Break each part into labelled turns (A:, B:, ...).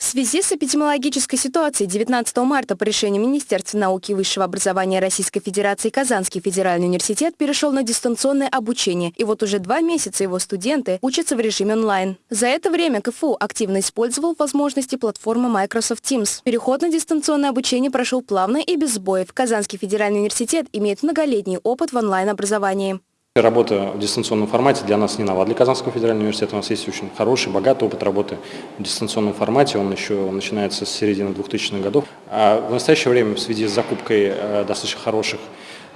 A: В связи с эпидемиологической ситуацией 19 марта по решению Министерства науки и высшего образования Российской Федерации Казанский федеральный университет перешел на дистанционное обучение, и вот уже два месяца его студенты учатся в режиме онлайн. За это время КФУ активно использовал возможности платформы Microsoft Teams. Переход на дистанционное обучение прошел плавно и без сбоев. Казанский федеральный университет имеет многолетний опыт в онлайн-образовании.
B: Работа в дистанционном формате для нас не нова. Для Казанского федерального университета у нас есть очень хороший, богатый опыт работы в дистанционном формате. Он еще начинается с середины 2000-х годов. А в настоящее время в связи с закупкой э, достаточно хороших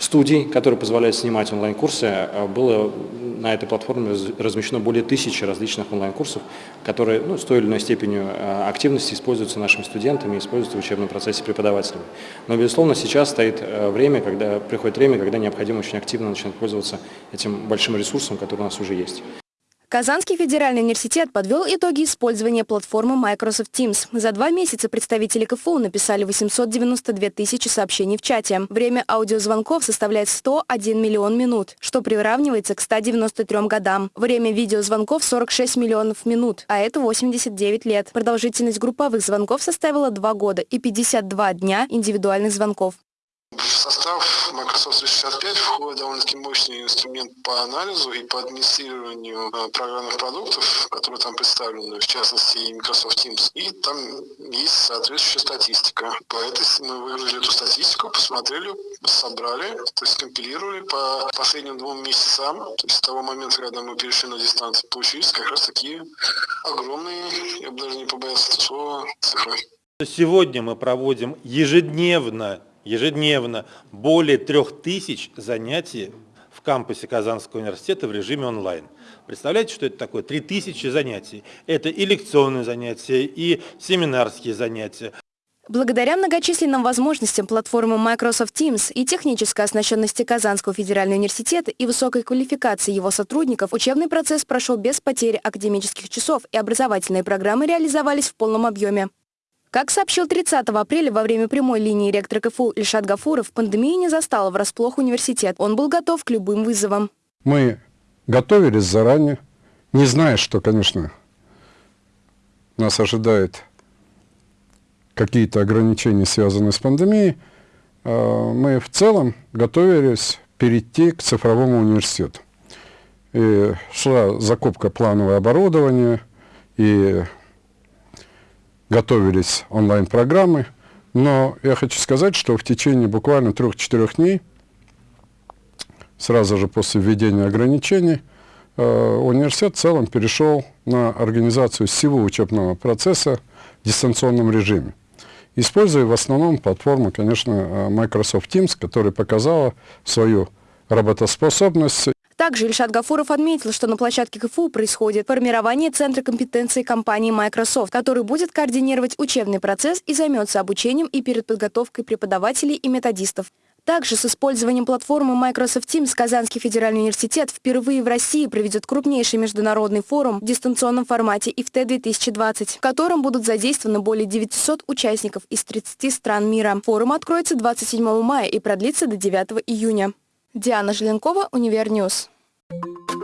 B: студий, которые позволяют снимать онлайн-курсы, э, было на этой платформе размещено более тысячи различных онлайн-курсов, которые ну, с той или иной степенью э, активности используются нашими студентами, используются в учебном процессе преподавателями. Но, безусловно, сейчас стоит э, время, когда приходит время, когда необходимо очень активно начинать пользоваться этим большим ресурсом, который у нас уже есть.
A: Казанский федеральный университет подвел итоги использования платформы Microsoft Teams. За два месяца представители КФУ написали 892 тысячи сообщений в чате. Время аудиозвонков составляет 101 миллион минут, что приравнивается к 193 годам. Время видеозвонков 46 миллионов минут, а это 89 лет. Продолжительность групповых звонков составила 2 года и 52 дня индивидуальных звонков.
C: В состав Microsoft 365 входит довольно-таки мощный инструмент по анализу и по администрированию э, программных продуктов, которые там представлены, в частности и Microsoft Teams. И там есть соответствующая статистика. По этой мы выгрузили эту статистику, посмотрели, собрали, то есть компилировали по последним двум месяцам, то есть с того момента, когда мы перешли на дистанцию, получились как раз такие огромные, я бы даже не побоялся этого слова, цифры.
D: Сегодня мы проводим ежедневно ежедневно более трех тысяч занятий в кампусе Казанского университета в режиме онлайн. Представляете, что это такое? Три тысячи занятий. Это и лекционные занятия, и семинарские занятия.
A: Благодаря многочисленным возможностям платформы Microsoft Teams и технической оснащенности Казанского федерального университета и высокой квалификации его сотрудников, учебный процесс прошел без потери академических часов и образовательные программы реализовались в полном объеме. Как сообщил 30 апреля во время прямой линии ректора КФУ Ильшат Гафуров, пандемия не застала врасплох университет. Он был готов к любым вызовам.
E: Мы готовились заранее, не зная, что, конечно, нас ожидает какие-то ограничения, связанные с пандемией. А, мы в целом готовились перейти к цифровому университету. И шла закупка планового оборудования, и готовились онлайн-программы, но я хочу сказать, что в течение буквально трех-четырех дней, сразу же после введения ограничений, э, университет в целом перешел на организацию всего учебного процесса в дистанционном режиме, используя в основном платформу, конечно, э, Microsoft Teams, которая показала свою работоспособность
A: также Ильшат Гафуров отметил, что на площадке КФУ происходит формирование Центра компетенции компании Microsoft, который будет координировать учебный процесс и займется обучением и переподготовкой преподавателей и методистов. Также с использованием платформы Microsoft Teams Казанский федеральный университет впервые в России проведет крупнейший международный форум в дистанционном формате IFTE-2020, в котором будут задействованы более 900 участников из 30 стран мира. Форум откроется 27 мая и продлится до 9 июня. Диана Желенкова, Univer News. Thank you.